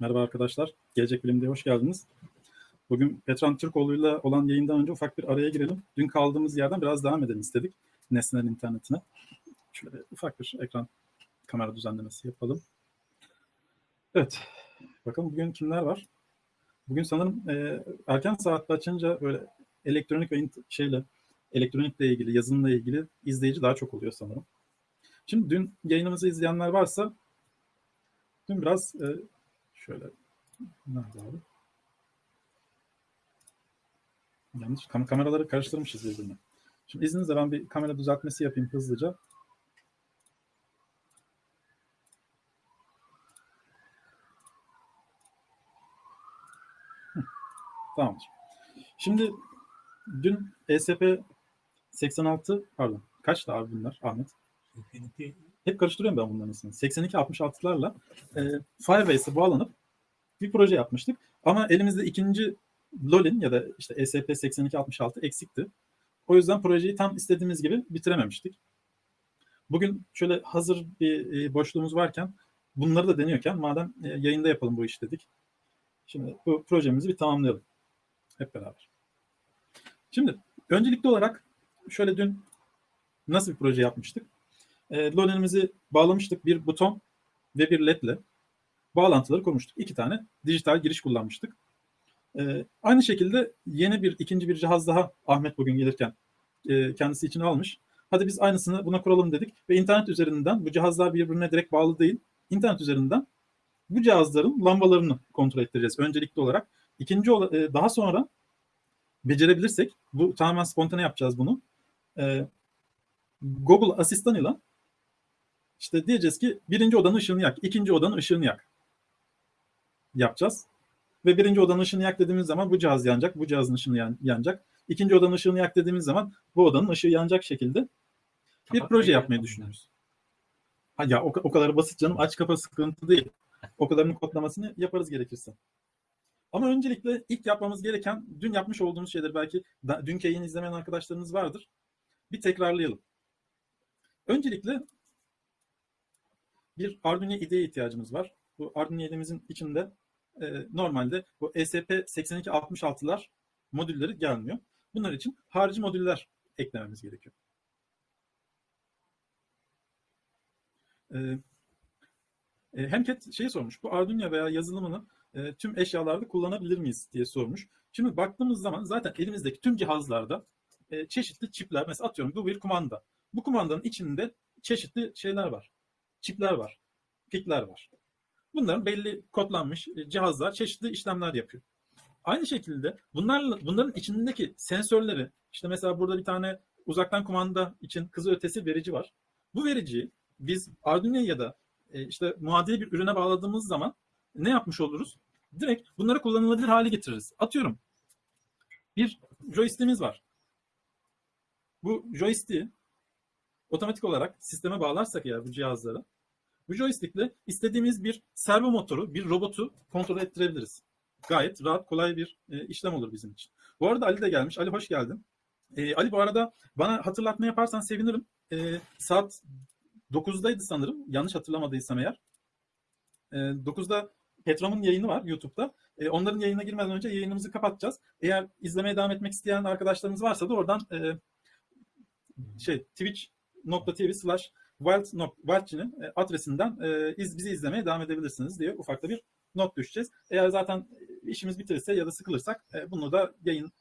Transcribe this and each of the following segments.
Merhaba arkadaşlar. Gelecek Bilim'de hoş geldiniz. Bugün Petran Türkoğlu'yla olan yayından önce ufak bir araya girelim. Dün kaldığımız yerden biraz devam edelim istedik. Nesnel internetine. Şöyle ufak bir ekran kamera düzenlemesi yapalım. Evet. Bakalım bugün kimler var? Bugün sanırım e, erken saatte açınca böyle elektronik ve şeyle elektronikle ilgili, yazılımla ilgili izleyici daha çok oluyor sanırım. Şimdi dün yayınımızı izleyenler varsa dün biraz e, şöyle nerede abi? Yanlış kam kameraları karıştırmışız birbirine. Şimdi izninizle ben bir kamera düzeltmesi yapayım hızlıca. Tamamdır. Şimdi dün ESP 86 pardon kaçtı abi bunlar Ahmet? Hep karıştırıyorum ben bunların ismini. 82-66'larla e, Firebase'e bağlanıp bir proje yapmıştık. Ama elimizde ikinci LoL'in ya da işte E ESP 8266 eksikti. O yüzden projeyi tam istediğimiz gibi bitirememiştik. Bugün şöyle hazır bir e, boşluğumuz varken bunları da deniyorken madem e, yayında yapalım bu iş dedik. Şimdi bu projemizi bir tamamlayalım. Hep beraber. Şimdi öncelikli olarak şöyle dün nasıl bir proje yapmıştık? E, LoL'imizi bağlamıştık bir buton ve bir led ile bağlantıları kurmuştuk. İki tane dijital giriş kullanmıştık. E, aynı şekilde yeni bir ikinci bir cihaz daha Ahmet bugün gelirken e, kendisi için almış. Hadi biz aynısını buna kuralım dedik ve internet üzerinden bu cihazlar birbirine direkt bağlı değil. İnternet üzerinden bu cihazların lambalarını kontrol ettireceğiz öncelikli olarak. İkinci e, daha sonra becerebilirsek bu tamamen spontane yapacağız bunu. E, Google asistanıyla işte diyeceğiz ki birinci odanın ışığını yak, ikinci odanın ışığını yak yapacağız. Ve birinci odanın ışığını yak dediğimiz zaman bu cihaz yanacak, bu cihazın ışığını yan, yanacak. İkinci odanın ışığını yak dediğimiz zaman bu odanın ışığı yanacak şekilde bir proje yapmayı düşünüyoruz. Ha ya o, o kadar basit canım aç kapa sıkıntı değil. O kadarının kodlamasını yaparız gerekirse. Ama öncelikle ilk yapmamız gereken dün yapmış olduğumuz şeyler belki da, dünkü yayını izlemeyen arkadaşlarınız vardır. Bir tekrarlayalım. Öncelikle bir Arduino IDE'ye ihtiyacımız var. Bu Arduino IDE'mizin içinde e, normalde bu E ESP8266'lar modülleri gelmiyor. Bunlar için harici modüller eklememiz gerekiyor. E, e, Hemket şeyi sormuş. Bu Arduino veya yazılımını e, tüm eşyalarda kullanabilir miyiz diye sormuş. Şimdi baktığımız zaman zaten elimizdeki tüm cihazlarda e, çeşitli çipler. Mesela atıyorum bu bir kumanda. Bu kumandanın içinde çeşitli şeyler var. Çipler var. Pikler var. Bunların belli kodlanmış e, cihazlar çeşitli işlemler yapıyor. Aynı şekilde bunlarla, bunların içindeki sensörleri işte mesela burada bir tane uzaktan kumanda için kızı ötesi verici var. Bu vericiyi biz Arduino ya da e, işte muadili bir ürüne bağladığımız zaman ne yapmış oluruz? Direkt bunları kullanılabilir hale getiririz. Atıyorum bir joystick'imiz var. Bu joystick'i otomatik olarak sisteme bağlarsak eğer bu cihazları bu joystickle istediğimiz bir servo motoru, bir robotu kontrol ettirebiliriz. Gayet rahat, kolay bir e, işlem olur bizim için. Bu arada Ali de gelmiş. Ali hoş geldin. E, Ali bu arada bana hatırlatma yaparsan sevinirim. E, saat 9'daydı sanırım. Yanlış hatırlamadıysam eğer. E, 9'da Petram'ın yayını var YouTube'da. E, onların yayına girmeden önce yayınımızı kapatacağız. Eğer izlemeye devam etmek isteyen arkadaşlarımız varsa da oradan e, şey twitch.tv slash Wild'cinin e, adresinden e, iz, bizi izlemeye devam edebilirsiniz diye ufakta bir not düşeceğiz. Eğer zaten işimiz bitirirse ya da sıkılırsak e, bunu da yayın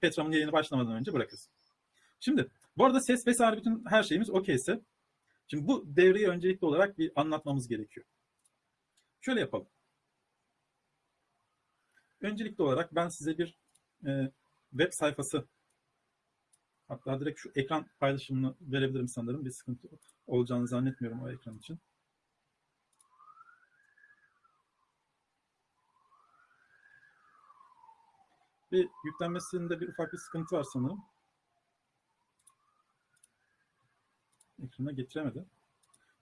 Petram'ın yayını başlamadan önce bırakırız. Şimdi bu arada ses vesaire bütün her şeyimiz okeyse şimdi bu devreyi öncelikli olarak bir anlatmamız gerekiyor. Şöyle yapalım. Öncelikli olarak ben size bir e, web sayfası hatta direkt şu ekran paylaşımını verebilirim sanırım. Bir sıkıntı olacağını zannetmiyorum o ekran için. Bir yüklenmesinde bir ufak bir sıkıntı var sanırım. Ekrana getiremedi.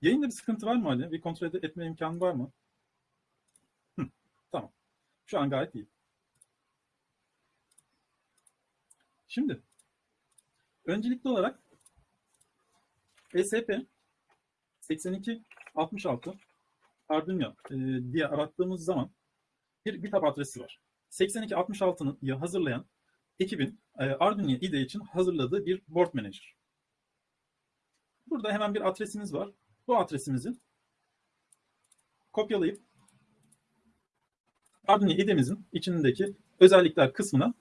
Yayında bir sıkıntı var mı Ali? Bir kontrol etme imkanı var mı? Hı, tamam. Şu an gayet iyi. Şimdi öncelikli olarak ESP 82 66 Arduino e, diye arattığımız zaman bir GitHub adresi var. 8266'yı hazırlayan ekibin e, Arduino IDE için hazırladığı bir board manager. Burada hemen bir adresimiz var. Bu adresimizi kopyalayıp Arduino IDE'mizin içindeki özellikler kısmına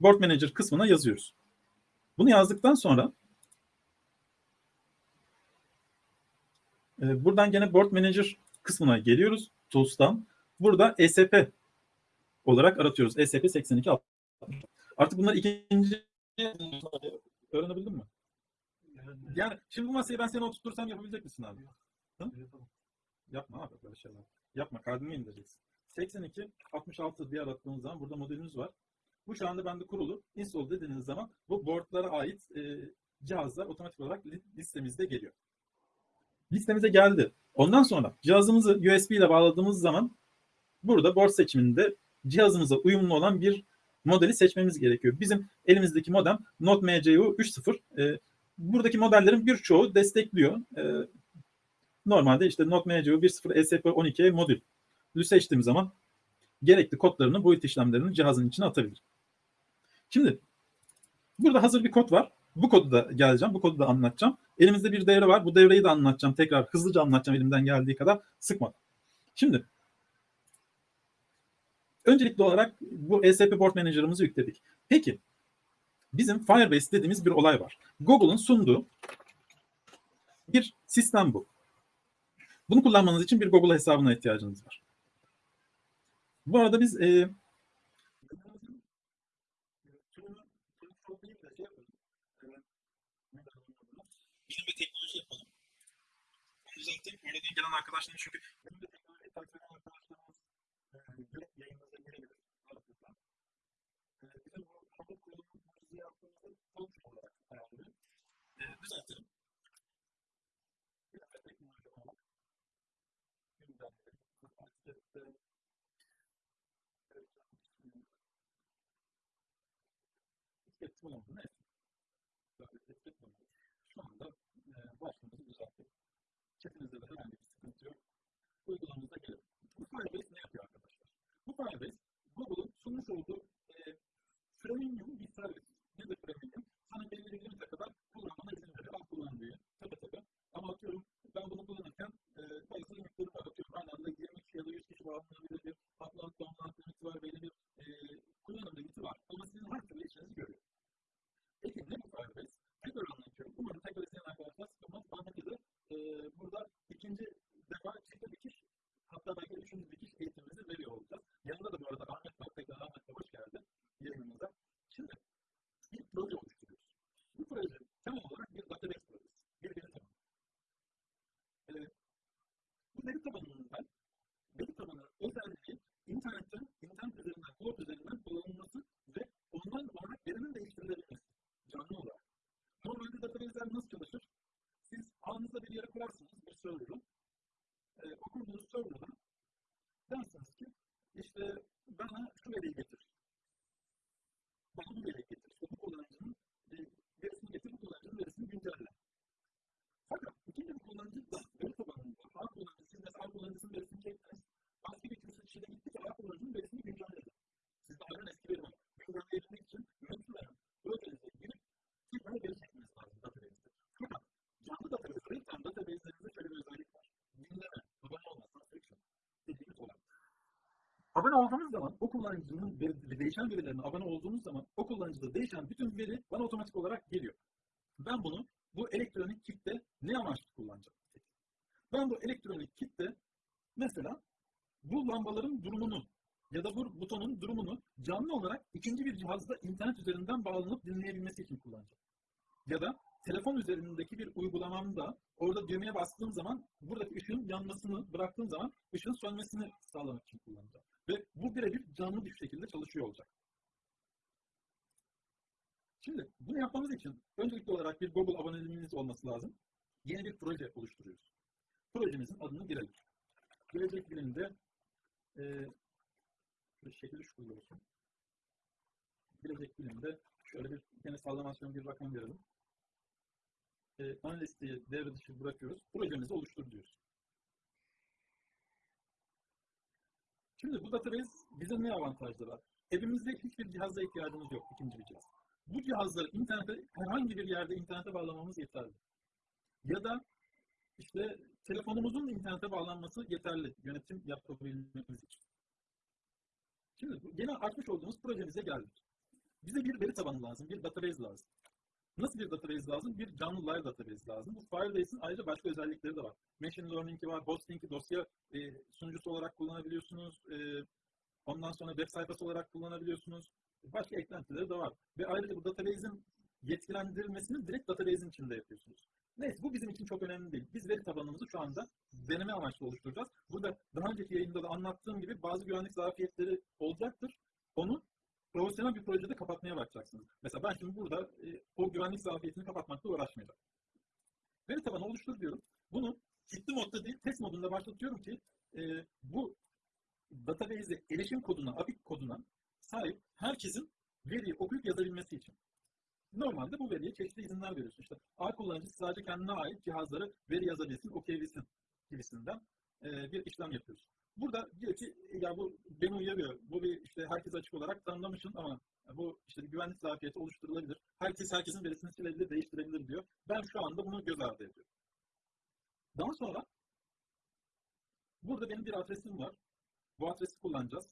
board manager kısmına yazıyoruz. Bunu yazdıktan sonra e, buradan gene board manager kısmına geliyoruz. Tools'tan. Burada ESP olarak aratıyoruz. ESP 82 Artık bunlar ikinci öğrenebildin mi? Yani şimdi bu masayı ben seni oturtursam yapabilecek misin abi? Hı? Yapma abi böyle şeyler. Yapma kalbimi indireceksin. 82 66 diye arattığınız zaman burada modelimiz var. Bu şu anda bende kurulu. Install dediğiniz zaman bu boardlara ait e, cihazlar otomatik olarak listemizde geliyor. Listemize geldi. Ondan sonra cihazımızı USB ile bağladığımız zaman burada board seçiminde cihazımıza uyumlu olan bir modeli seçmemiz gerekiyor. Bizim elimizdeki modem Node MCU 3.0. E, buradaki modellerin birçoğu destekliyor. E, normalde işte Node MCU 1.0 ESP12 modül seçtiğimiz zaman gerekli kodlarını, boyut işlemlerini cihazın içine atabilir. Şimdi burada hazır bir kod var. Bu kodu da geleceğim. Bu kodu da anlatacağım. Elimizde bir devre var. Bu devreyi de anlatacağım. Tekrar hızlıca anlatacağım elimden geldiği kadar sıkmadan. Şimdi öncelikli olarak bu ESP Board Manager'ımızı yükledik. Peki bizim Firebase dediğimiz bir olay var. Google'un sunduğu bir sistem bu. Bunu kullanmanız için bir Google hesabına ihtiyacınız var. Bu arada biz e, bilim ve teknoloji yapalım. Zaten oradan gelen arkadaşların çünkü bilim ve teknoloji takip eden arkadaşlarımız e, direkt yayınımıza girebilir. Rahatlıkla. E, bizim bu hafta kurulumuzu yaptığımızda sonuç olarak ayarlıyor. E, düzeltelim. Bilim ve teknoloji olarak gündemleri, aktivite, etkin olduğunu etkin şu anda e, başlığımızı düzelttik. Chatinizde de herhangi bir sıkıntı yok. Uygulamamıza gelelim. Bu Firebase ne yapıyor arkadaşlar? Bu Firebase, Google'un sunmuş olduğu e, premium bir servis. Nedir premium? Sana belli bir limite kadar kullanmana izin veriyor. Al kullan diye. Tabi tabi. Ama atıyorum ben bunu kullanırken e, bazı limitleri var. Atıyorum aynı anda 20 kişi ya da 100 kişi bağlanabilir bir upload download limiti var. Belli bir e, kullanım limiti var. Ama sizin her türlü işinizi görüyor. Peki ne bu Firebase? Tekrar anlatıyorum. Umarım tekrar izleyen arkadaşlar sıkılmaz. Ahmet'e de burada ikinci defa çifte dikiş hatta belki üçüncü dikiş eğitimimizi veriyor olacağız. Yanında da bu arada Ahmet var. Tekrar Ahmet de hoş geldin yayınımıza. Şimdi bir proje oluşturuyoruz. Bu proje temel olarak bir database projesi. Bir veri tabanı. E, bu veri tabanından veri tabanının özelliği internetten, internet üzerinden, cloud üzerinden kullanılması ve ondan olarak verinin değiştirilebilmesi. Canlı olarak. Normalde database'ler nasıl çalışır? Siz ağınızda bir yere kurarsınız bir server'ı. E, o kurduğunuz server'dan dersiniz ki işte bana şu veriyi getir. Bana bu veriyi getir. İşte bu kullanıcının e, verisini getir, bu kullanıcının verisini güncelle. Fakat ikinci bir kullanıcı da veri tabanında ağ kullanıcısı, siz mesela ağ kullanıcısının verisini çektiniz. Başka bir kimse kişide gitti ki ağ kullanıcının verisini güncelledi. Sizde ağın eski veri var. Güncelleyebilmek için metnlerin projenize girip tekrar veri çekmeniz lazım database'de. Fakat canlı database'de tam database'lerimizde şöyle bir özellik var. Dinleme, abone olma, subscription dediğimiz olay. Abone olduğunuz zaman o kullanıcının veri, değişen verilerine abone olduğunuz zaman o kullanıcıda değişen bütün veri bana otomatik olarak geliyor. Ben bunu bu elektronik kitle ne amaçlı kullanacağım? Ben bu elektronik kitle mesela bu lambaların durumunu ya da bu butonun durumunu canlı olarak ikinci bir cihazda internet üzerinden bağlanıp dinleyebilmesi için kullanacağım. Ya da telefon üzerindeki bir uygulamamda orada düğmeye bastığım zaman buradaki ışığın yanmasını bıraktığım zaman ışığın sönmesini sağlamak için kullanacağım. Ve bu birebir canlı bir şekilde çalışıyor olacak. Şimdi bunu yapmamız için öncelikli olarak bir Google aboneliğiniz olması lazım. Yeni bir proje oluşturuyoruz. Projemizin adını girelim. Gelecek bilimde e, bir şekilde şu olsun. Gelecek bilimde şöyle bir yine sallamasyon bir rakam verelim. E, analisti devre dışı bırakıyoruz. Projemizi oluştur diyoruz. Şimdi bu database bize ne avantajları var? Evimizde hiçbir cihaza ihtiyacımız yok, ikinci bir cihaz. Bu cihazları internete, herhangi bir yerde internete bağlamamız yeterli. Ya da işte telefonumuzun internete bağlanması yeterli yönetim yapabilmemiz için. Şimdi yine açmış olduğumuz projemize geldik. Bize bir veri tabanı lazım, bir database lazım. Nasıl bir database lazım? Bir canlı live database lazım. Bu Firebase'in ayrıca başka özellikleri de var. Machine learning'i var, hosting'i dosya e, sunucusu olarak kullanabiliyorsunuz. E, ondan sonra web sayfası olarak kullanabiliyorsunuz. Başka eklentileri de var. Ve ayrıca bu database'in yetkilendirilmesini direkt database'in içinde yapıyorsunuz. Neyse bu bizim için çok önemli değil. Biz veri tabanımızı şu anda deneme amaçlı oluşturacağız. Burada daha önceki yayında da anlattığım gibi bazı güvenlik zafiyetleri olacaktır. Onu profesyonel bir projede kapatmaya bakacaksınız. Mesela ben şimdi burada e, o güvenlik zafiyetini kapatmakla uğraşmayacağım. Veri tabanı oluştur diyorum. Bunu ciddi modda değil, test modunda başlatıyorum ki e, bu database'e erişim koduna, API koduna sahip herkesin veriyi okuyup yazabilmesi için. Normalde bu veriye çeşitli izinler veriyorsun. İşte A kullanıcısı sadece kendine ait cihazları veri yazabilsin, okuyabilsin gibisinden e, bir işlem yapıyoruz. Burada diyor ki ya bu beni uyarıyor. Bu bir işte herkes açık olarak tanımlamışsın ama bu işte güvenlik zafiyeti oluşturulabilir. Herkes herkesin verisini silebilir, değiştirebilir diyor. Ben şu anda bunu göz ardı ediyorum. Daha sonra burada benim bir adresim var. Bu adresi kullanacağız.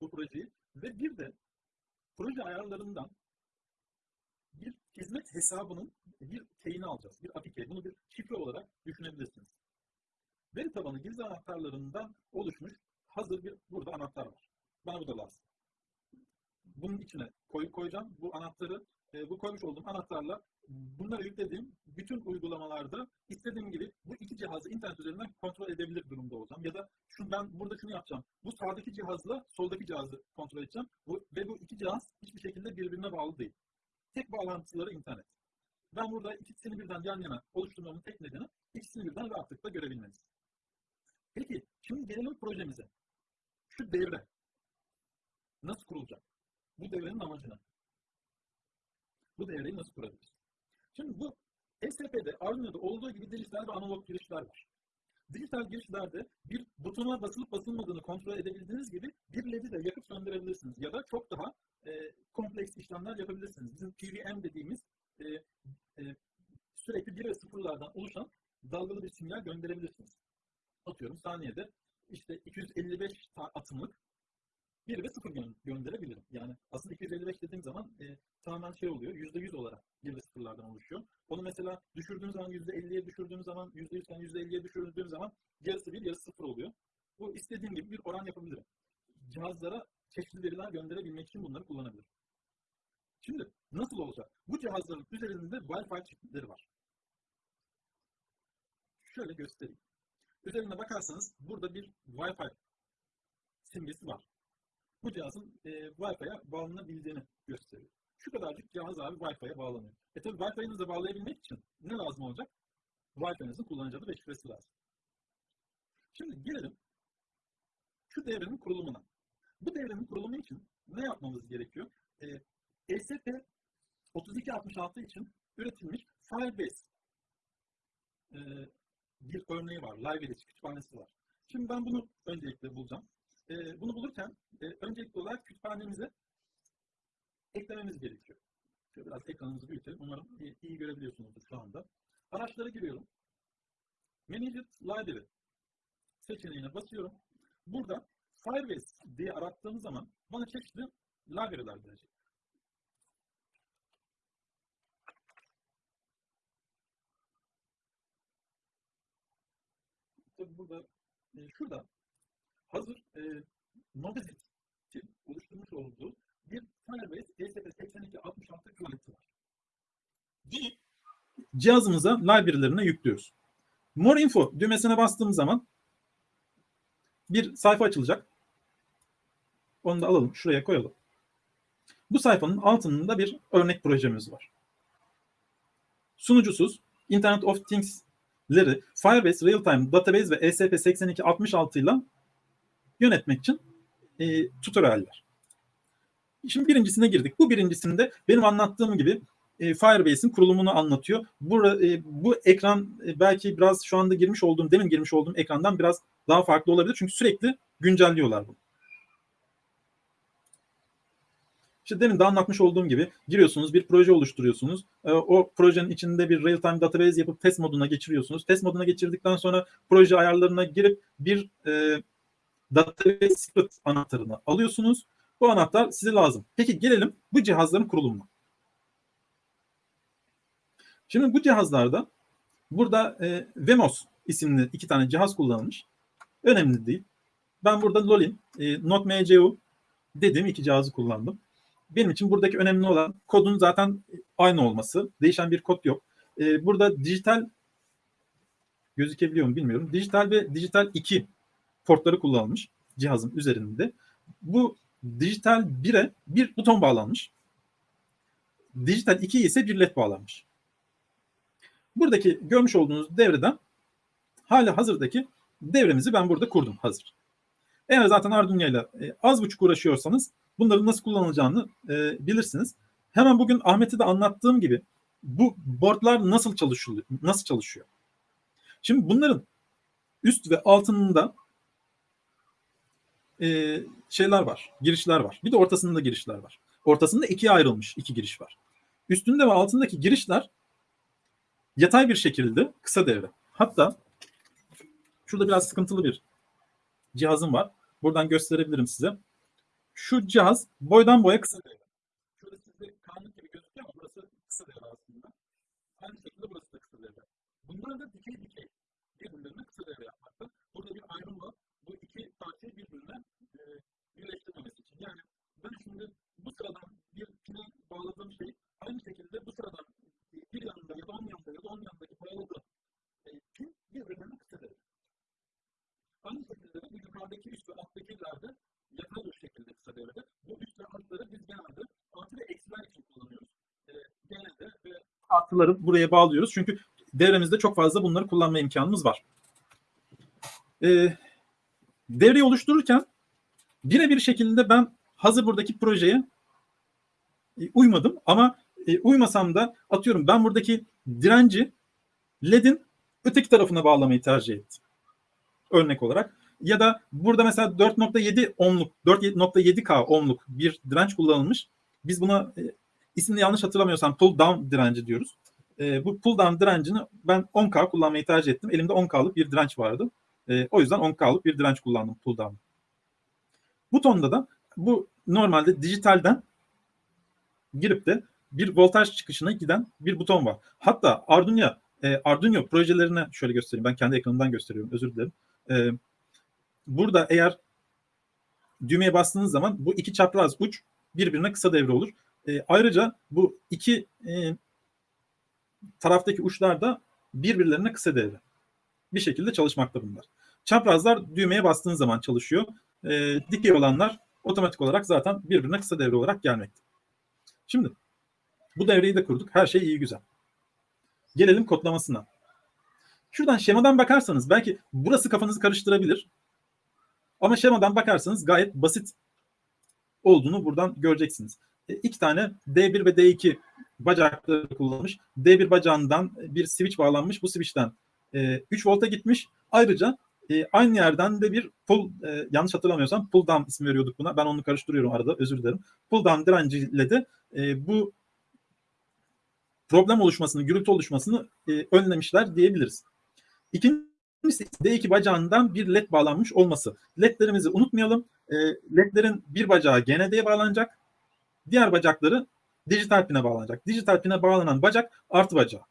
Bu projeyi. Ve bir de proje ayarlarından bir hizmet hesabının bir keyini alacağız. Bir API Bunu bir şifre olarak düşünebilirsiniz. Veri tabanı gizli anahtarlarından oluşmuş hazır bir burada anahtar var. Bana bu da lazım. Bunun içine koyup koyacağım. Bu anahtarı, e, bu koymuş olduğum anahtarla bunları yüklediğim bütün uygulamalarda istediğim gibi bu iki cihazı internet üzerinden kontrol edebilir durumda olacağım. Ya da şunu ben burada şunu yapacağım. Bu sağdaki cihazla soldaki cihazı kontrol edeceğim. Bu, ve bu iki cihaz hiçbir şekilde birbirine bağlı değil. Tek bağlantıları internet. Ben burada ikisini birden yan yana oluşturmamın tek nedeni ikisini birden rahatlıkla görebilmeniz. Peki şimdi gelelim projemize. Şu devre nasıl kurulacak? Bu devrenin amacına. Bu devreyi nasıl kurabiliriz? Şimdi bu STP'de, Arduino'da olduğu gibi dijital ve analog girişler var. Dijital girişlerde bir butona basılıp basılmadığını kontrol edebildiğiniz gibi bir LED'i de yakıp söndürebilirsiniz. Ya da çok daha e, kompleks işlemler yapabilirsiniz. Bizim PWM dediğimiz e, e, sürekli 1 ve 0'lardan oluşan dalgalı bir sinyal gönderebilirsiniz atıyorum saniyede işte 255 atımlık 1 ve 0 gö gönderebilirim. Yani aslında 255 dediğim zaman e, tamamen şey oluyor, %100 olarak 1 ve 0'lardan oluşuyor. Onu mesela düşürdüğüm zaman %50'ye düşürdüğüm zaman, %100 iken %50'ye düşürdüğüm zaman yarısı 1, yarısı 0 oluyor. Bu istediğim gibi bir oran yapabilirim. Cihazlara çeşitli veriler gönderebilmek için bunları kullanabilirim. Şimdi nasıl olacak? Bu cihazların üzerinde Wi-Fi çipleri var. Şöyle göstereyim. Üzerine bakarsanız burada bir Wi-Fi simgesi var. Bu cihazın e, Wi-Fi'ye bağlanabildiğini gösteriyor. Şu kadarcık cihaz abi Wi-Fi'ye bağlanıyor. E tabi Wi-Fi'nizi bağlayabilmek için ne lazım olacak? Wi-Fi'nizin kullanıcı adı ve şifresi lazım. Şimdi gelelim şu devrenin kurulumuna. Bu devrenin kurulumu için ne yapmamız gerekiyor? E, ESP 3266 için üretilmiş Firebase e, bir örneği var. Libraries kütüphanesi var. Şimdi ben bunu öncelikle bulacağım. E, bunu bulurken e, öncelikli olarak kütüphanemize eklememiz gerekiyor. Şöyle biraz ekranımızı büyütelim. Umarım iyi, iyi görebiliyorsunuzdur şu anda. Araçlara giriyorum. Managed Library seçeneğine basıyorum. Burada Firebase diye arattığım zaman bana çeşitli library'ler verecek. tabii burada e, şurada hazır e, Nodesit oluşturmuş olduğu bir Firebase ESP8266 klienti var. Bunu cihazımıza library'lerine yüklüyoruz. More info düğmesine bastığımız zaman bir sayfa açılacak. Onu da alalım, şuraya koyalım. Bu sayfanın altında bir örnek projemiz var. Sunucusuz Internet of Things leri Firebase Real-Time Database ve ESP8266 ile yönetmek için e, tutorialler. Şimdi birincisine girdik. Bu birincisinde benim anlattığım gibi e, Firebase'in kurulumunu anlatıyor. Bu, e, bu ekran e, belki biraz şu anda girmiş olduğum, demin girmiş olduğum ekrandan biraz daha farklı olabilir. Çünkü sürekli güncelliyorlar bunu. İşte demin de anlatmış olduğum gibi giriyorsunuz bir proje oluşturuyorsunuz. E, o projenin içinde bir real-time database yapıp test moduna geçiriyorsunuz. Test moduna geçirdikten sonra proje ayarlarına girip bir e, database secret anahtarını alıyorsunuz. Bu anahtar size lazım. Peki gelelim bu cihazların kurulumuna. Şimdi bu cihazlarda burada e, Vemos isimli iki tane cihaz kullanılmış. Önemli değil. Ben burada Lolin, e, Node.mcu dediğim iki cihazı kullandım. Benim için buradaki önemli olan kodun zaten aynı olması. Değişen bir kod yok. E, burada dijital gözükebiliyor mu bilmiyorum. Dijital ve dijital 2 portları kullanılmış cihazın üzerinde. Bu dijital 1'e bir buton bağlanmış. Dijital 2'ye ise bir led bağlanmış. Buradaki görmüş olduğunuz devreden hala hazırdaki devremizi ben burada kurdum hazır. Eğer zaten Arduino ile e, az buçuk uğraşıyorsanız bunların nasıl kullanılacağını e, bilirsiniz. Hemen bugün Ahmet'e de anlattığım gibi bu boardlar nasıl çalışıyor? Nasıl çalışıyor? Şimdi bunların üst ve altında e, şeyler var, girişler var. Bir de ortasında girişler var. Ortasında ikiye ayrılmış iki giriş var. Üstünde ve altındaki girişler yatay bir şekilde kısa devre. Hatta şurada biraz sıkıntılı bir cihazım var. Buradan gösterebilirim size. Şu cihaz boydan boya kısa devre. Şurada sizde karanlık gibi gözüküyor ama burası kısa devre aslında. Aynı şekilde burası da kısa devre. Bunlar da dikey dikey birbirlerine kısa devre yapmakta. Burada bir ayrım var. Bu iki parçayı birbirine e, birleştirmemesi için. Yani ben şimdi bu sıradan bir pine bağladığım şey aynı şekilde bu sıradan bir yanında ya da on yanında ya da on yanındaki bağladığım e, pin birbirlerine kısa devre. Aynı şekilde de bu yukarıdaki üst ve alttakiler de yatay bir devrede. Bu altları biz genelde artı ve eksiler için kullanıyoruz. E, genelde ve artıları buraya bağlıyoruz. Çünkü devremizde çok fazla bunları kullanma imkanımız var. E, devreyi oluştururken birebir şekilde ben hazır buradaki projeye e, uymadım ama e, uymasam da atıyorum ben buradaki direnci LED'in öteki tarafına bağlamayı tercih ettim. Örnek olarak. Ya da burada mesela 4.7 ohmluk, 4.7K ohmluk bir direnç kullanılmış. Biz buna e, ismini yanlış hatırlamıyorsam pull down direnci diyoruz. E, bu pull down direncini ben 10K kullanmayı tercih ettim. Elimde 10K'lık bir direnç vardı. E, o yüzden 10K'lık bir direnç kullandım pull down. Butonda da bu normalde dijitalden girip de bir voltaj çıkışına giden bir buton var. Hatta Arduino e, Arduino projelerine şöyle göstereyim. Ben kendi ekranımdan gösteriyorum. Özür dilerim. E, burada eğer düğmeye bastığınız zaman bu iki çapraz uç birbirine kısa devre olur. E, ayrıca bu iki e, taraftaki uçlar da birbirlerine kısa devre. Bir şekilde çalışmakta bunlar. Çaprazlar düğmeye bastığınız zaman çalışıyor. E, dikey olanlar otomatik olarak zaten birbirine kısa devre olarak gelmekte. Şimdi bu devreyi de kurduk. Her şey iyi güzel. Gelelim kodlamasına. Şuradan şemadan bakarsanız belki burası kafanızı karıştırabilir. Ama şemadan bakarsanız gayet basit olduğunu buradan göreceksiniz. E, iki tane D1 ve D2 bacakları kullanılmış. D1 bacağından bir switch bağlanmış. Bu switch'ten e, 3 volta gitmiş. Ayrıca e, aynı yerden de bir pull, e, yanlış hatırlamıyorsam pull down ismi veriyorduk buna. Ben onu karıştırıyorum arada özür dilerim. Pull down direnciyle de e, bu problem oluşmasını, gürültü oluşmasını e, önlemişler diyebiliriz. İkincisi D2 bacağından bir led bağlanmış olması. Ledlerimizi unutmayalım. E, ledlerin bir bacağı GND'ye bağlanacak. Diğer bacakları dijital pine bağlanacak. Dijital pine bağlanan bacak artı bacağı.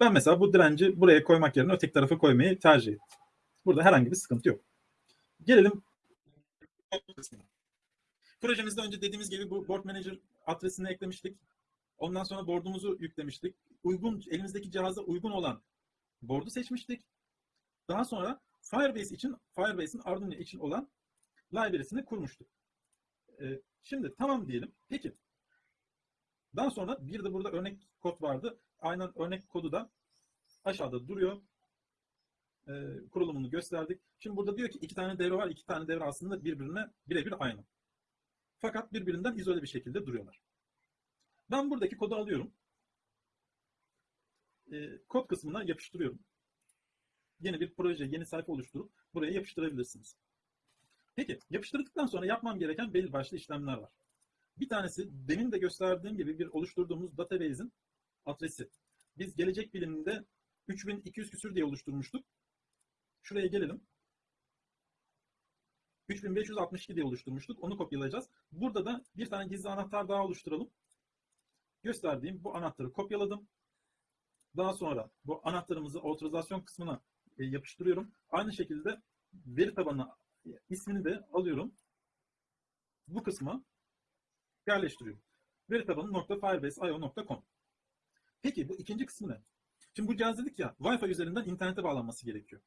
Ben mesela bu direnci buraya koymak yerine öteki tarafa koymayı tercih ettim. Burada herhangi bir sıkıntı yok. Gelelim Projemizde önce dediğimiz gibi bu board manager adresini eklemiştik. Ondan sonra board'umuzu yüklemiştik. Uygun elimizdeki cihaza uygun olan board'u seçmiştik. Daha sonra Firebase için Firebase'in Arduino için olan library'sini kurmuştuk. Ee, şimdi tamam diyelim. Peki. Daha sonra bir de burada örnek kod vardı. Aynen örnek kodu da aşağıda duruyor. Ee, kurulumunu gösterdik. Şimdi burada diyor ki iki tane devre var. İki tane devre aslında birbirine birebir aynı. Fakat birbirinden izole bir şekilde duruyorlar. Ben buradaki kodu alıyorum. E, kod kısmına yapıştırıyorum. Yeni bir proje, yeni sayfa oluşturup buraya yapıştırabilirsiniz. Peki yapıştırdıktan sonra yapmam gereken belli başlı işlemler var. Bir tanesi demin de gösterdiğim gibi bir oluşturduğumuz database'in adresi. Biz gelecek biliminde 3200 küsür diye oluşturmuştuk. Şuraya gelelim. 3562 diye oluşturmuştuk. Onu kopyalayacağız. Burada da bir tane gizli anahtar daha oluşturalım. Gösterdiğim bu anahtarı kopyaladım. Daha sonra bu anahtarımızı otorizasyon kısmına yapıştırıyorum. Aynı şekilde veri tabanı e, ismini de alıyorum. Bu kısma yerleştiriyorum. Veri tabanı .firebase.io.com Peki bu ikinci kısmı ne? Şimdi bu cihaz dedik ya Wi-Fi üzerinden internete bağlanması gerekiyor.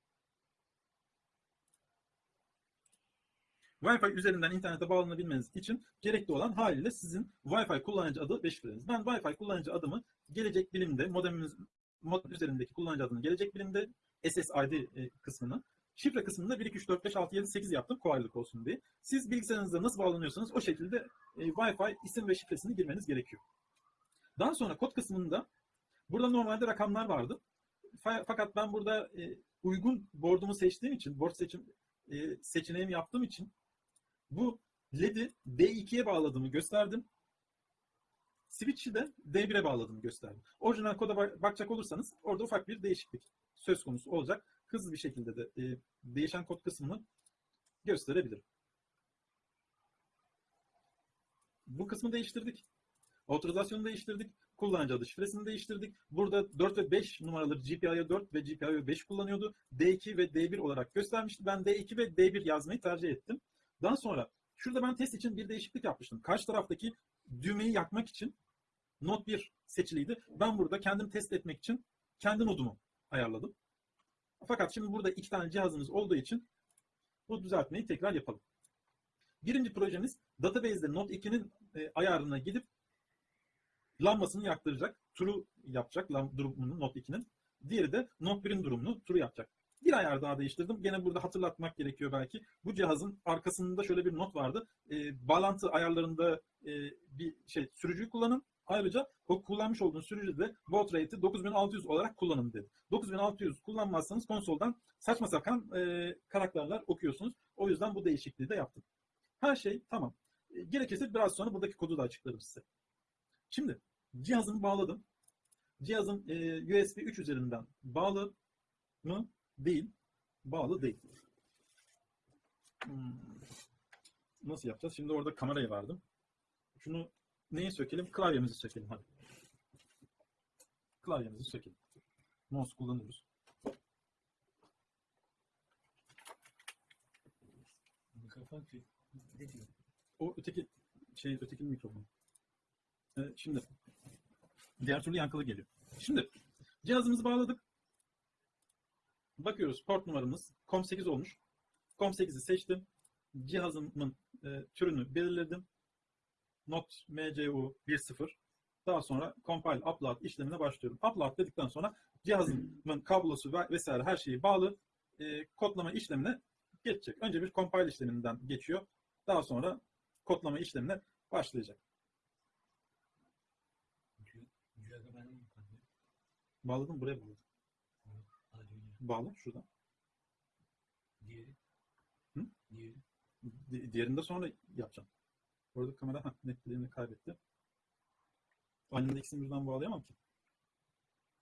Wi-Fi üzerinden internete bağlanabilmeniz için gerekli olan haliyle sizin Wi-Fi kullanıcı adı ve şifreniz. Ben Wi-Fi kullanıcı adımı gelecek bilimde modemimiz modem üzerindeki kullanıcı adını gelecek bilimde SSID e, kısmını şifre kısmında 1 2 3 4 5 6 7 8 yaptım kolaylık olsun diye. Siz bilgisayarınızda nasıl bağlanıyorsanız o şekilde e, Wi-Fi isim ve şifresini girmeniz gerekiyor. Daha sonra kod kısmında burada normalde rakamlar vardı. Fakat ben burada e, uygun board'umu seçtiğim için, board seçim e, seçeneğimi yaptığım için bu LED'i D2'ye bağladığımı gösterdim. Switch'i de D1'e bağladığımı gösterdim. Orijinal koda bakacak olursanız orada ufak bir değişiklik söz konusu olacak. Hızlı bir şekilde de e, değişen kod kısmını gösterebilirim. Bu kısmı değiştirdik. Otorizasyonu değiştirdik. Kullanıcı adı şifresini değiştirdik. Burada 4 ve 5 numaraları GPIO 4 ve GPIO 5 kullanıyordu. D2 ve D1 olarak göstermişti. Ben D2 ve D1 yazmayı tercih ettim. Daha sonra şurada ben test için bir değişiklik yapmıştım. Karşı taraftaki düğmeyi yakmak için not 1 seçiliydi. Ben burada kendim test etmek için kendi nodumu ayarladım. Fakat şimdi burada iki tane cihazımız olduğu için bu düzeltmeyi tekrar yapalım. Birinci projemiz database'de Note 2'nin e, ayarına gidip lambasını yaktıracak. True yapacak durumunu Note 2'nin. Diğeri de Note 1'in durumunu true yapacak. Bir ayar daha değiştirdim. Gene burada hatırlatmak gerekiyor belki. Bu cihazın arkasında şöyle bir not vardı. E, bağlantı ayarlarında e, bir şey sürücüyü kullanın. Ayrıca kullanmış olduğunuz sürücüde baud rate'i 9600 olarak kullanın dedi. 9600 kullanmazsanız konsoldan saçma sapan e, karakterler okuyorsunuz. O yüzden bu değişikliği de yaptım. Her şey tamam. E, gerekirse biraz sonra buradaki kodu da açıklarım size. Şimdi cihazımı bağladım. Cihazım e, USB 3 üzerinden bağlı mı? Değil. Bağlı değil. Hmm. Nasıl yapacağız? Şimdi orada kamerayı verdim. Şunu neyi sökelim? Klavyemizi sökelim hadi. Klavyemizi sökelim. Mouse kullanıyoruz. Mikrofon? O öteki şey öteki mikrofon. Evet, şimdi diğer türlü yankılı geliyor. Şimdi cihazımızı bağladık. Bakıyoruz port numaramız COM8 olmuş. COM8'i seçtim. Cihazımın e, türünü belirledim. Not MCU 1.0. Daha sonra compile upload işlemine başlıyorum. Upload dedikten sonra cihazımın kablosu ve vesaire her şeyi bağlı e, kodlama işlemine geçecek. Önce bir compile işleminden geçiyor. Daha sonra kodlama işlemine başlayacak. Bağladım buraya bağladım. Bağla şuradan. Diğeri. Hı? Diğeri. Di- diğerinde sonra yapacağım. Orada kamera heh, netliğini kaybetti. Aynı anda ikisini birden bağlayamam ki.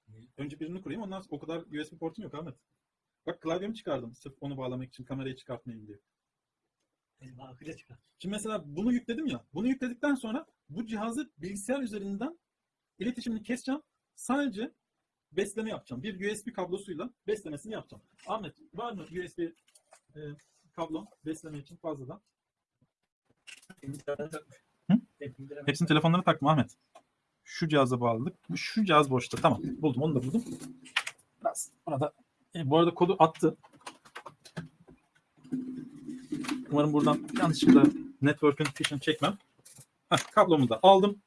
Niye? Önce birini kurayım ondan sonra o kadar USB portum yok Ahmet. Bak klavyemi çıkardım sırf onu bağlamak için kamerayı çıkartmayayım diye. Benim akıca çıkar. Şimdi mesela bunu yükledim ya. Bunu yükledikten sonra bu cihazı bilgisayar üzerinden iletişimini keseceğim. Sadece besleme yapacağım. Bir USB kablosuyla beslemesini yapacağım. Ahmet var mı USB e, kablo besleme için fazladan? Hı? Hepsini telefonlara takma Ahmet. Şu cihaza bağladık. Şu cihaz boşta. Tamam. Buldum. Onu da buldum. Biraz buna da e, bu arada kodu attı. Umarım buradan yanlışlıkla network'ün fişini çekmem. Heh, kablomu da aldım.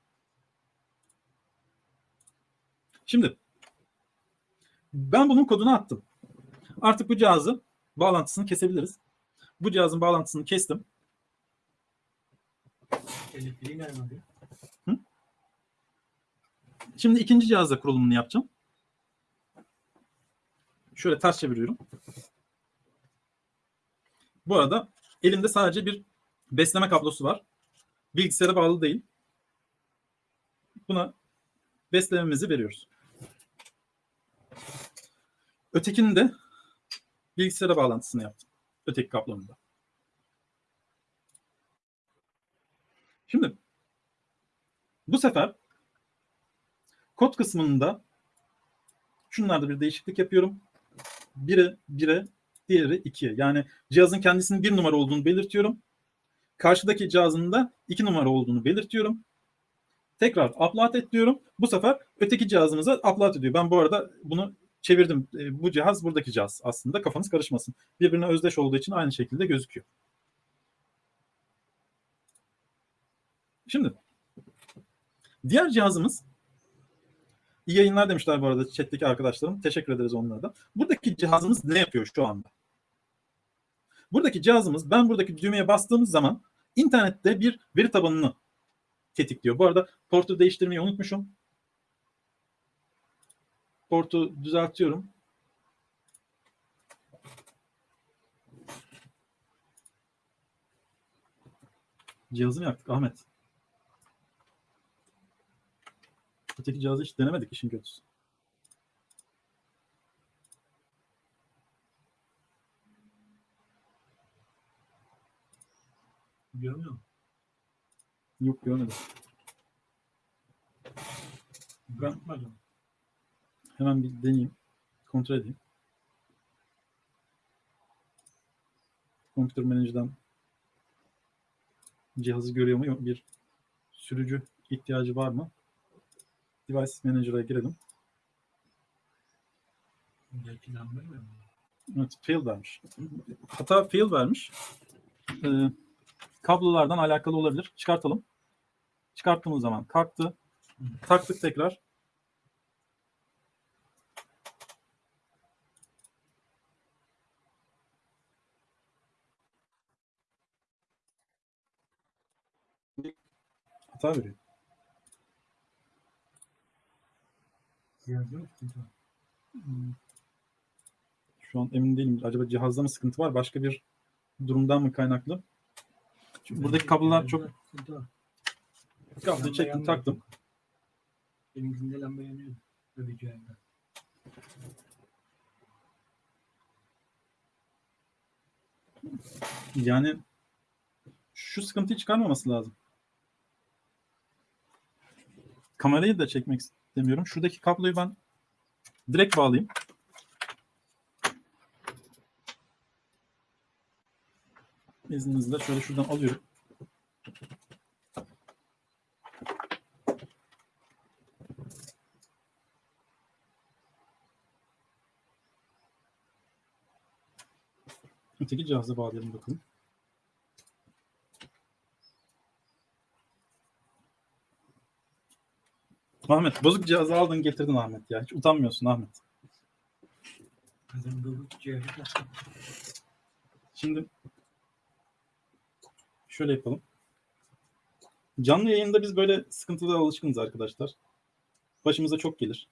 Şimdi ben bunun kodunu attım. Artık bu cihazın bağlantısını kesebiliriz. Bu cihazın bağlantısını kestim. Şimdi ikinci cihazda kurulumunu yapacağım. Şöyle ters çeviriyorum. Bu arada elimde sadece bir besleme kablosu var. Bilgisayara bağlı değil. Buna beslememizi veriyoruz. Ötekinin de bilgisayara bağlantısını yaptım. Öteki kablonun da. Şimdi bu sefer kod kısmında şunlarda bir değişiklik yapıyorum. Biri 1'e, diğeri 2'ye. Yani cihazın kendisinin bir numara olduğunu belirtiyorum. Karşıdaki cihazın da 2 numara olduğunu belirtiyorum. Tekrar upload et diyorum. Bu sefer öteki cihazımıza upload ediyor. Ben bu arada bunu çevirdim. E, Bu cihaz buradaki cihaz aslında. Kafanız karışmasın. Birbirine özdeş olduğu için aynı şekilde gözüküyor. Şimdi diğer cihazımız iyi yayınlar demişler bu arada chat'teki arkadaşlarım. Teşekkür ederiz onlara da. Buradaki cihazımız ne yapıyor şu anda? Buradaki cihazımız ben buradaki düğmeye bastığımız zaman internette bir veri tabanını tetikliyor. Bu arada portu değiştirmeyi unutmuşum. Portu düzeltiyorum. Cihazı mı yaktık Ahmet? Öteki cihazı hiç denemedik işin kötüsü. Görmüyor musun? Yok görmedim. Ben. Hemen bir deneyeyim. Kontrol edeyim. Computer Manager'dan cihazı görüyor mu? Yok. Bir sürücü ihtiyacı var mı? Device Manager'a girelim. Evet, fail vermiş. Hata fail vermiş. Ee, kablolardan alakalı olabilir. Çıkartalım. Çıkarttığımız zaman kalktı. Taktık tekrar. Hata veriyor. Cihaz yok. var. Şu an emin değilim. Acaba cihazda mı sıkıntı var? Başka bir durumdan mı kaynaklı? Çünkü buradaki kablolar çok kabloyu çektim taktım. Benimkinde lamba yanıyor. Öbür cihazda. Yani şu sıkıntıyı çıkarmaması lazım. Kamerayı da çekmek istemiyorum. Şuradaki kabloyu ben direkt bağlayayım. İzninizle şöyle şuradan alıyorum. Öteki cihaza bağlayalım bakalım. Ahmet bozuk cihazı aldın getirdin Ahmet ya. Hiç utanmıyorsun Ahmet. Şimdi şöyle yapalım. Canlı yayında biz böyle sıkıntılara alışkınız arkadaşlar. Başımıza çok gelir.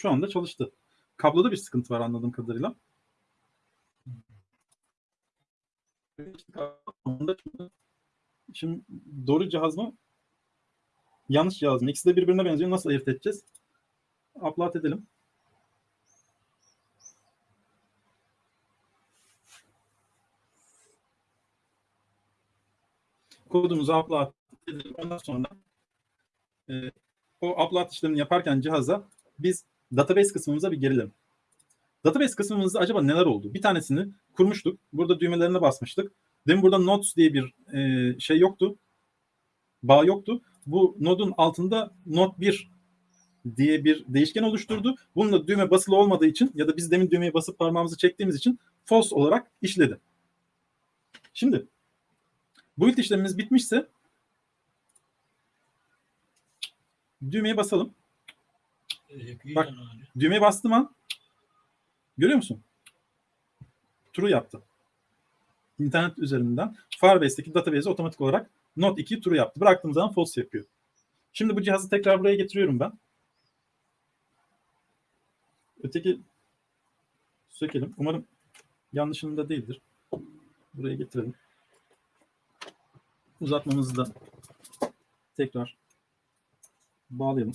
Şu anda çalıştı. Kabloda bir sıkıntı var anladığım kadarıyla. Şimdi doğru cihaz mı? Yanlış cihaz mı? İkisi de birbirine benziyor. Nasıl ayırt edeceğiz? Upload edelim. Kodumuzu upload edelim. Ondan sonra e, o upload işlemini yaparken cihaza biz database kısmımıza bir gelelim. Database kısmımızda acaba neler oldu? Bir tanesini kurmuştuk. Burada düğmelerine basmıştık. Demin burada nodes diye bir e, şey yoktu. Bağ yoktu. Bu nodun altında node 1 diye bir değişken oluşturdu. Bununla düğme basılı olmadığı için ya da biz demin düğmeye basıp parmağımızı çektiğimiz için false olarak işledi. Şimdi build işlemimiz bitmişse düğmeye basalım. Bak. Düğmeye bastım an görüyor musun? True yaptı. İnternet üzerinden Firebase'deki database'e otomatik olarak Note 2 true yaptı. Bıraktığım zaman false yapıyor. Şimdi bu cihazı tekrar buraya getiriyorum ben. Öteki sökelim. Umarım yanlışında değildir. Buraya getirelim. Uzatmamızı da tekrar bağlayalım.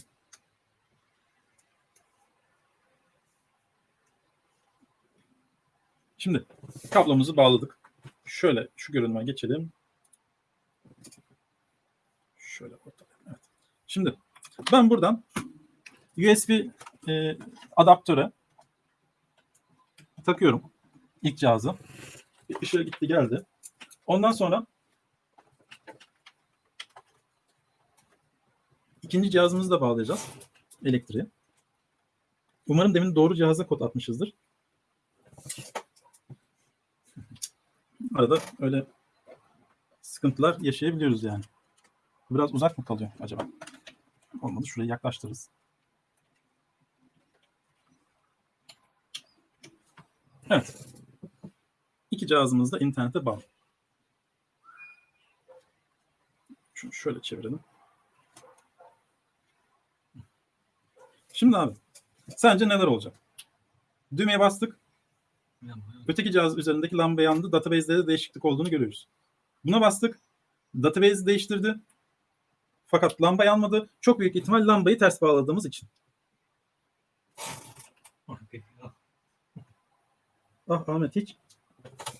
Şimdi kablomuzu bağladık. Şöyle şu görünüme geçelim. Şöyle ortalayalım. Evet. Şimdi ben buradan USB e, adaptöre takıyorum ilk cihazı. Bir ışığı gitti geldi. Ondan sonra ikinci cihazımızı da bağlayacağız. Elektriği. Umarım demin doğru cihaza kod atmışızdır. Arada öyle sıkıntılar yaşayabiliyoruz yani. Biraz uzak mı kalıyor acaba? Olmadı şuraya yaklaştırırız. Evet. İki cihazımız da internete bağlı. Şunu şöyle çevirelim. Şimdi abi sence neler olacak? Düğmeye bastık. Öteki cihaz üzerindeki lamba yandı. Database'de de değişiklik olduğunu görüyoruz. Buna bastık. Database değiştirdi. Fakat lamba yanmadı. Çok büyük ihtimal lambayı ters bağladığımız için. Ah Ahmet hiç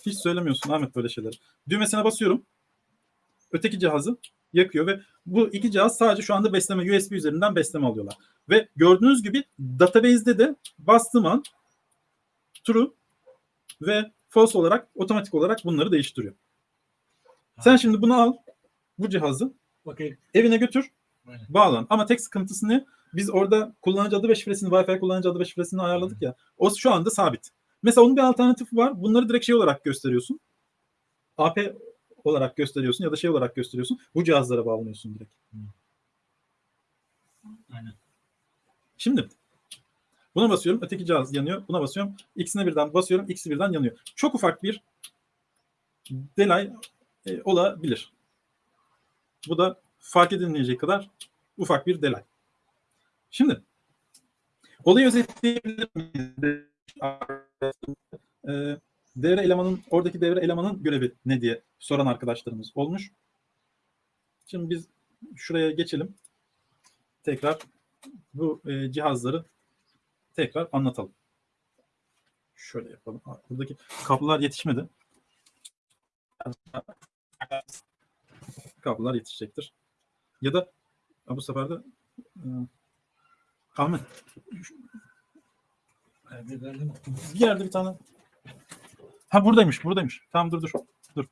hiç söylemiyorsun Ahmet böyle şeyleri. Düğmesine basıyorum. Öteki cihazı yakıyor ve bu iki cihaz sadece şu anda besleme USB üzerinden besleme alıyorlar. Ve gördüğünüz gibi database'de de bastığım an true ve false olarak otomatik olarak bunları değiştiriyor. Sen şimdi bunu al bu cihazı Bakayım. evine götür Aynen. bağlan. Ama tek sıkıntısı ne? Biz orada kullanıcı adı ve şifresini, Wi-Fi kullanıcı adı ve şifresini ayarladık ya. O şu anda sabit. Mesela onun bir alternatifi var. Bunları direkt şey olarak gösteriyorsun. AP olarak gösteriyorsun ya da şey olarak gösteriyorsun. Bu cihazlara bağlanıyorsun direkt. Aynen. Şimdi buna basıyorum. Öteki cihaz yanıyor. Buna basıyorum. İkisine birden basıyorum. İkisi birden yanıyor. Çok ufak bir delay e, olabilir. Bu da fark edilmeyecek kadar ufak bir delay. Şimdi olayı özetleyebilir miyiz? Ee, devre elemanın oradaki devre elemanın görevi ne diye soran arkadaşlarımız olmuş. Şimdi biz şuraya geçelim. Tekrar bu e, cihazları tekrar anlatalım. Şöyle yapalım. Buradaki kablolar yetişmedi. Kablolar yetişecektir. Ya da bu sefer de e, Ahmet bir yerde bir tane Ha buradaymış, buradaymış. Tamam dur dur. Dur.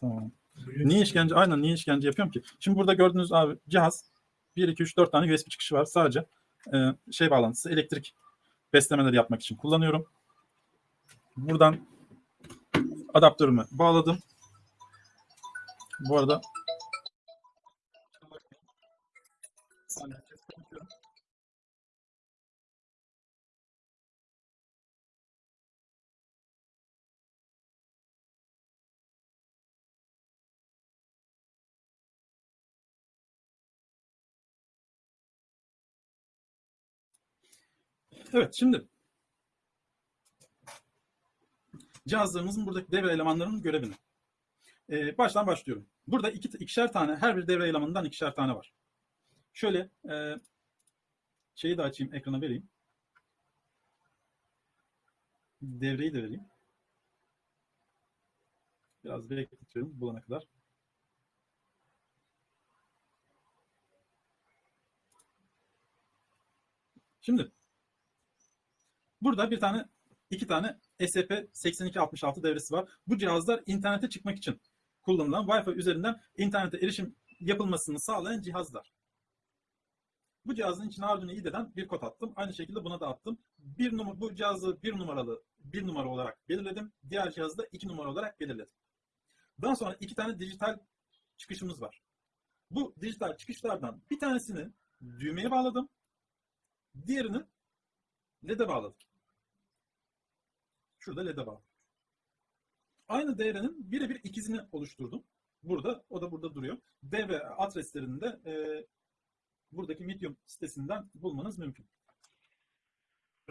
Tamam. Niye işkence? Aynen niye işkence yapıyorum ki? Şimdi burada gördüğünüz abi cihaz 1 2 3 4 tane USB çıkışı var. Sadece e, şey bağlantısı elektrik beslemeleri yapmak için kullanıyorum. Buradan adaptörümü bağladım. Bu arada Evet şimdi cihazlarımızın buradaki devre elemanlarının görevini. Ee, baştan başlıyorum. Burada iki, ikişer tane, her bir devre elemanından ikişer tane var. Şöyle e, şeyi de açayım, ekrana vereyim. Devreyi de vereyim. Biraz bekletiyorum bulana kadar. Şimdi burada bir tane iki tane SCP-8266 devresi var. Bu cihazlar internete çıkmak için kullanılan Wi-Fi üzerinden internete erişim yapılmasını sağlayan cihazlar. Bu cihazın içine Arduino IDE'den bir kod attım. Aynı şekilde buna da attım. Bir numara, bu cihazı bir numaralı bir numara olarak belirledim. Diğer cihazı da iki numara olarak belirledim. Daha sonra iki tane dijital çıkışımız var. Bu dijital çıkışlardan bir tanesini düğmeye bağladım. Diğerini LED'e bağladım. Şurada LED'e bağladım. Aynı devrenin birebir ikizini oluşturdum. burada, o da burada duruyor. Devre adreslerini de e, buradaki Medium sitesinden bulmanız mümkün.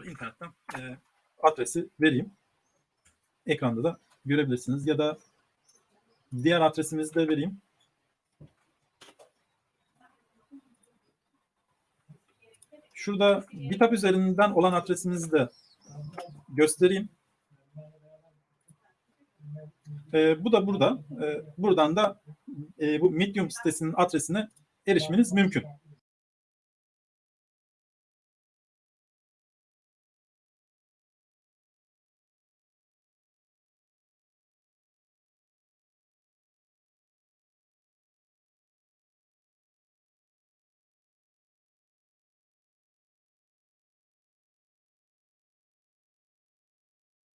İnternetten e, adresi vereyim. Ekranda da görebilirsiniz ya da diğer adresimizi de vereyim. Şurada GitHub üzerinden olan adresimizi de göstereyim. Ee, bu da burada. Ee, buradan da e, bu Medium sitesinin adresine erişmeniz mümkün.